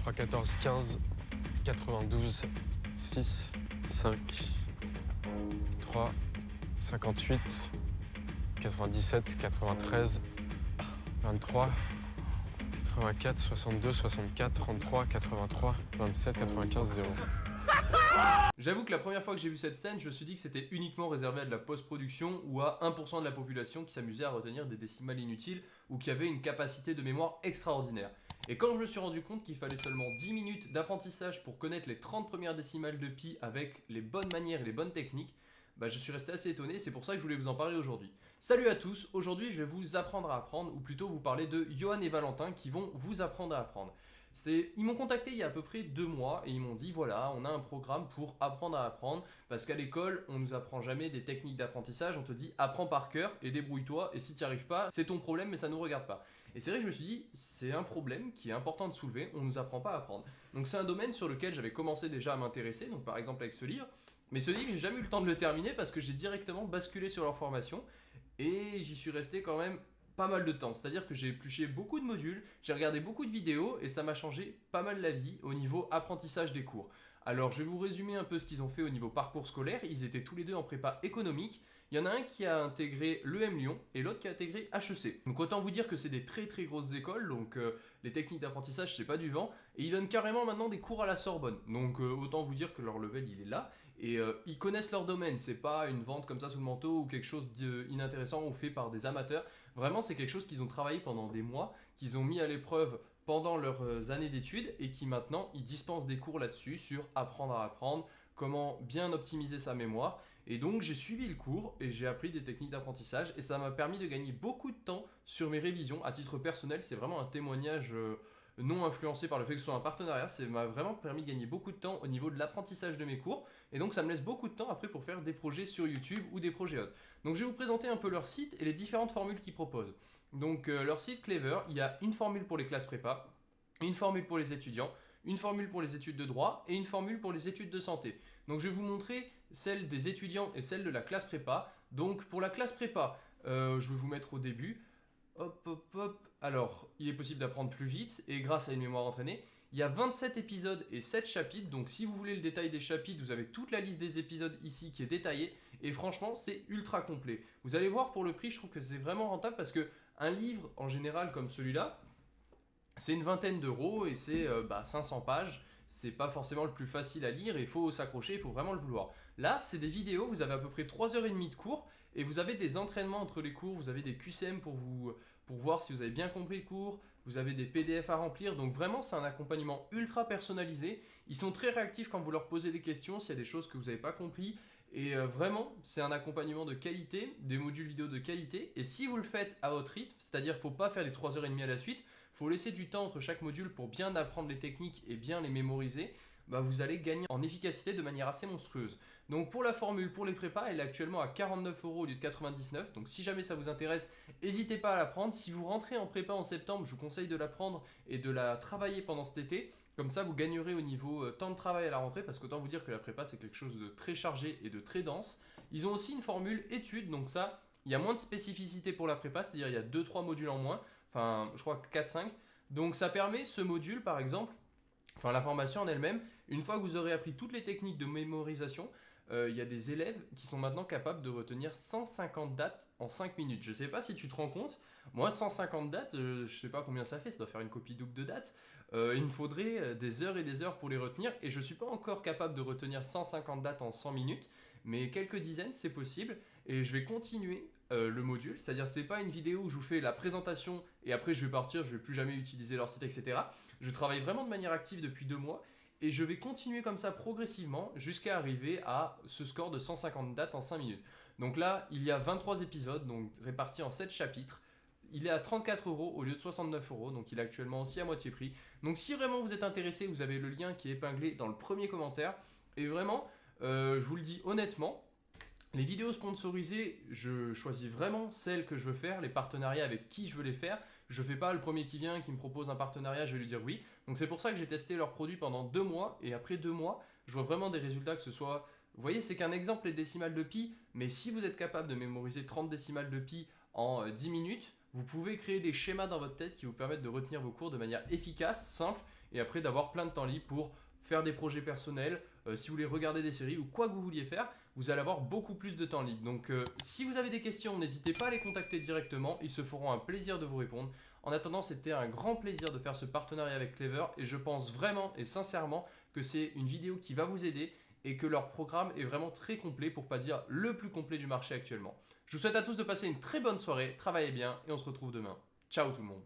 3, 14, 15, 92, 6, 5, 3, 58, 97, 93, 23, 84, 62, 64, 33, 83, 27, 95, 0. J'avoue que la première fois que j'ai vu cette scène, je me suis dit que c'était uniquement réservé à de la post-production ou à 1% de la population qui s'amusait à retenir des décimales inutiles ou qui avait une capacité de mémoire extraordinaire. Et quand je me suis rendu compte qu'il fallait seulement 10 minutes d'apprentissage pour connaître les 30 premières décimales de pi avec les bonnes manières et les bonnes techniques, bah je suis resté assez étonné, c'est pour ça que je voulais vous en parler aujourd'hui. Salut à tous, aujourd'hui je vais vous apprendre à apprendre, ou plutôt vous parler de Johan et Valentin qui vont vous apprendre à apprendre. Ils m'ont contacté il y a à peu près deux mois et ils m'ont dit voilà, on a un programme pour apprendre à apprendre. Parce qu'à l'école, on nous apprend jamais des techniques d'apprentissage, on te dit apprends par cœur et débrouille-toi. Et si tu arrives pas, c'est ton problème mais ça nous regarde pas. Et c'est vrai que je me suis dit, c'est un problème qui est important de soulever, on nous apprend pas à apprendre. Donc c'est un domaine sur lequel j'avais commencé déjà à m'intéresser, donc par exemple avec ce livre, mais ce livre, j'ai jamais eu le temps de le terminer parce que j'ai directement basculé sur leur formation. Et j'y suis resté quand même pas mal de temps. C'est-à-dire que j'ai épluché beaucoup de modules, j'ai regardé beaucoup de vidéos et ça m'a changé pas mal la vie au niveau apprentissage des cours. Alors je vais vous résumer un peu ce qu'ils ont fait au niveau parcours scolaire. Ils étaient tous les deux en prépa économique. Il y en a un qui a intégré l'EM Lyon et l'autre qui a intégré HEC. Donc autant vous dire que c'est des très très grosses écoles, donc euh, les techniques d'apprentissage c'est pas du vent. Et ils donnent carrément maintenant des cours à la Sorbonne. Donc euh, autant vous dire que leur level il est là. Et euh, ils connaissent leur domaine, c'est pas une vente comme ça sous le manteau ou quelque chose d'inintéressant ou fait par des amateurs. Vraiment c'est quelque chose qu'ils ont travaillé pendant des mois, qu'ils ont mis à l'épreuve pendant leurs euh, années d'études et qui maintenant ils dispensent des cours là-dessus sur apprendre à apprendre, comment bien optimiser sa mémoire. Et donc j'ai suivi le cours et j'ai appris des techniques d'apprentissage et ça m'a permis de gagner beaucoup de temps sur mes révisions. À titre personnel, c'est vraiment un témoignage euh, non influencé par le fait que ce soit un partenariat, ça m'a vraiment permis de gagner beaucoup de temps au niveau de l'apprentissage de mes cours, et donc ça me laisse beaucoup de temps après pour faire des projets sur YouTube ou des projets autres. Donc je vais vous présenter un peu leur site et les différentes formules qu'ils proposent. Donc euh, leur site Clever, il y a une formule pour les classes prépa, une formule pour les étudiants, une formule pour les études de droit et une formule pour les études de santé. Donc je vais vous montrer celle des étudiants et celle de la classe prépa. Donc pour la classe prépa, euh, je vais vous mettre au début. Hop, hop, hop. Alors, il est possible d'apprendre plus vite et grâce à une mémoire entraînée. Il y a 27 épisodes et 7 chapitres, donc si vous voulez le détail des chapitres, vous avez toute la liste des épisodes ici qui est détaillée. Et franchement, c'est ultra complet. Vous allez voir pour le prix, je trouve que c'est vraiment rentable parce que un livre en général comme celui-là, c'est une vingtaine d'euros et c'est 500 euh, bah, pages c'est pas forcément le plus facile à lire, il faut s'accrocher, il faut vraiment le vouloir. Là, c'est des vidéos, vous avez à peu près 3h30 de cours, et vous avez des entraînements entre les cours, vous avez des QCM pour, vous, pour voir si vous avez bien compris le cours, vous avez des PDF à remplir, donc vraiment c'est un accompagnement ultra personnalisé. Ils sont très réactifs quand vous leur posez des questions, s'il y a des choses que vous n'avez pas compris, et euh, vraiment, c'est un accompagnement de qualité, des modules vidéo de qualité. Et si vous le faites à votre rythme, c'est-à-dire qu'il ne faut pas faire les 3h30 à la suite, faut laisser du temps entre chaque module pour bien apprendre les techniques et bien les mémoriser, bah vous allez gagner en efficacité de manière assez monstrueuse. Donc pour la formule, pour les prépas, elle est actuellement à 49 euros au lieu de 99. Donc si jamais ça vous intéresse, n'hésitez pas à la prendre. Si vous rentrez en prépa en septembre, je vous conseille de la prendre et de la travailler pendant cet été. Comme ça, vous gagnerez au niveau euh, temps de travail à la rentrée, parce qu'autant vous dire que la prépa, c'est quelque chose de très chargé et de très dense. Ils ont aussi une formule études, donc ça, il y a moins de spécificité pour la prépa, c'est-à-dire il y a 2-3 modules en moins, enfin, je crois 4-5. Donc ça permet, ce module par exemple, enfin la formation en elle-même, une fois que vous aurez appris toutes les techniques de mémorisation, euh, il y a des élèves qui sont maintenant capables de retenir 150 dates en 5 minutes. Je ne sais pas si tu te rends compte, moi 150 dates, euh, je ne sais pas combien ça fait, ça doit faire une copie double de dates. Euh, il me faudrait des heures et des heures pour les retenir et je ne suis pas encore capable de retenir 150 dates en 100 minutes, mais quelques dizaines c'est possible et je vais continuer le module, c'est-à-dire c'est pas une vidéo où je vous fais la présentation et après je vais partir, je vais plus jamais utiliser leur site etc. Je travaille vraiment de manière active depuis deux mois et je vais continuer comme ça progressivement jusqu'à arriver à ce score de 150 dates en 5 minutes. Donc là, il y a 23 épisodes, donc répartis en 7 chapitres. Il est à 34 euros au lieu de 69 euros, donc il est actuellement aussi à moitié prix. Donc si vraiment vous êtes intéressé, vous avez le lien qui est épinglé dans le premier commentaire. Et vraiment, euh, je vous le dis honnêtement, les vidéos sponsorisées, je choisis vraiment celles que je veux faire, les partenariats avec qui je veux les faire. Je ne fais pas le premier qui vient, qui me propose un partenariat, je vais lui dire oui. Donc c'est pour ça que j'ai testé leurs produits pendant deux mois et après deux mois, je vois vraiment des résultats que ce soit... Vous voyez, c'est qu'un exemple les décimales de pi, mais si vous êtes capable de mémoriser 30 décimales de pi en 10 euh, minutes, vous pouvez créer des schémas dans votre tête qui vous permettent de retenir vos cours de manière efficace, simple et après d'avoir plein de temps libre pour faire des projets personnels, euh, si vous voulez regarder des séries ou quoi que vous vouliez faire, vous allez avoir beaucoup plus de temps libre. Donc euh, si vous avez des questions, n'hésitez pas à les contacter directement, ils se feront un plaisir de vous répondre. En attendant, c'était un grand plaisir de faire ce partenariat avec Clever et je pense vraiment et sincèrement que c'est une vidéo qui va vous aider et que leur programme est vraiment très complet, pour pas dire le plus complet du marché actuellement. Je vous souhaite à tous de passer une très bonne soirée, travaillez bien et on se retrouve demain. Ciao tout le monde